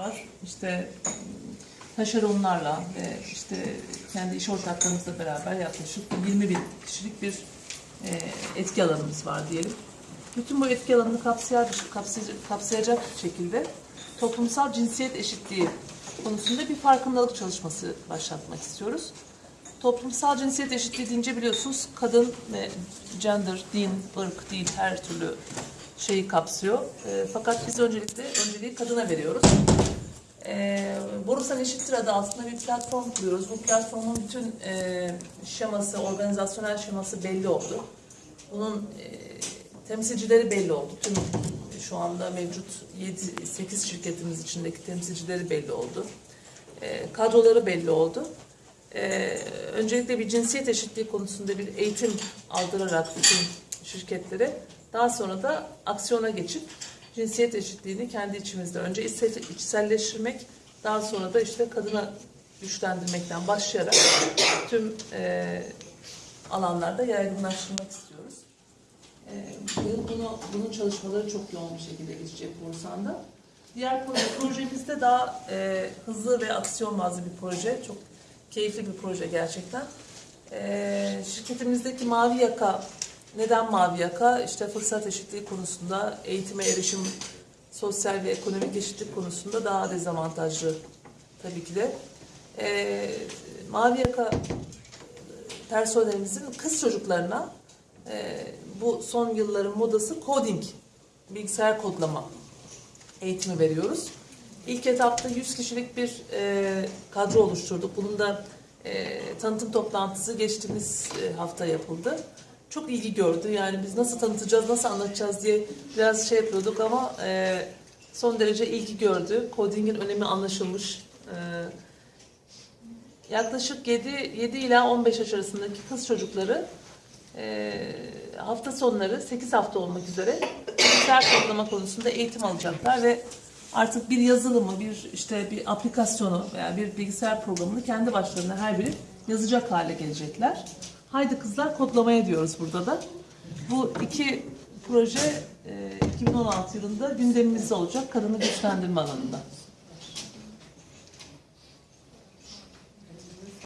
var. İşte taşeronlarla ve işte kendi iş ortaklarımızla beraber yaklaşık 20 bin kişilik bir e, etki alanımız var diyelim. Bütün bu etki alanını kapsayacak, kapsayacak, kapsayacak şekilde toplumsal cinsiyet eşitliği konusunda bir farkındalık çalışması başlatmak istiyoruz. Toplumsal cinsiyet eşitliği deyince biliyorsunuz kadın ve gender, din, ırk, dil her türlü şeyi kapsıyor. E, fakat biz öncelikle önceliği kadına veriyoruz. E, Borusan Eşittir adı altında bir platform kuruyoruz. Bu platformun bütün e, şeması, organizasyonel şeması belli oldu. Bunun e, temsilcileri belli oldu. Tüm şu anda mevcut 7-8 şirketimiz içindeki temsilcileri belli oldu. E, kadroları belli oldu. E, öncelikle bir cinsiyet eşitliği konusunda bir eğitim aldırarak bütün şirketlere daha sonra da aksiyona geçip cinsiyet eşitliğini kendi içimizde önce içsel- içselleştirmek daha sonra da işte kadına güçlendirmekten başlayarak tüm e, alanlarda yaygınlaştırmak istiyoruz. E, bu- bunu, bunun çalışmaları çok yoğun bir şekilde geçecek Bursan'da. Diğer proje, projemizde daha e, hızlı ve aksiyon bazlı bir proje. Çok keyifli bir proje gerçekten. E, şirketimizdeki Mavi Yaka, neden Mavi Yaka? İşte fırsat eşitliği konusunda, eğitime erişim, sosyal ve ekonomik eşitlik konusunda daha dezavantajlı tabii ki de. E, Mavi Yaka personelimizin kız çocuklarına e, bu son yılların modası coding, bilgisayar kodlama eğitimi veriyoruz. İlk etapta 100 kişilik bir e, kadro oluşturduk. Bunun da e, tanıtım toplantısı geçtiğimiz e, hafta yapıldı. Çok ilgi gördü. Yani biz nasıl tanıtacağız, nasıl anlatacağız diye biraz şey yapıyorduk ama e, son derece ilgi gördü. Coding'in önemi anlaşılmış. E, yaklaşık 7, 7 ila 15 yaş arasındaki kız çocukları e, hafta sonları 8 hafta olmak üzere bilgisayar kodlama konusunda eğitim alacaklar ve artık bir yazılımı, bir işte bir aplikasyonu veya bir bilgisayar programını kendi başlarına her biri yazacak hale gelecekler. Haydi kızlar kodlamaya diyoruz burada da. Bu iki proje e, 2016 yılında gündemimizde olacak kadını güçlendirme alanında.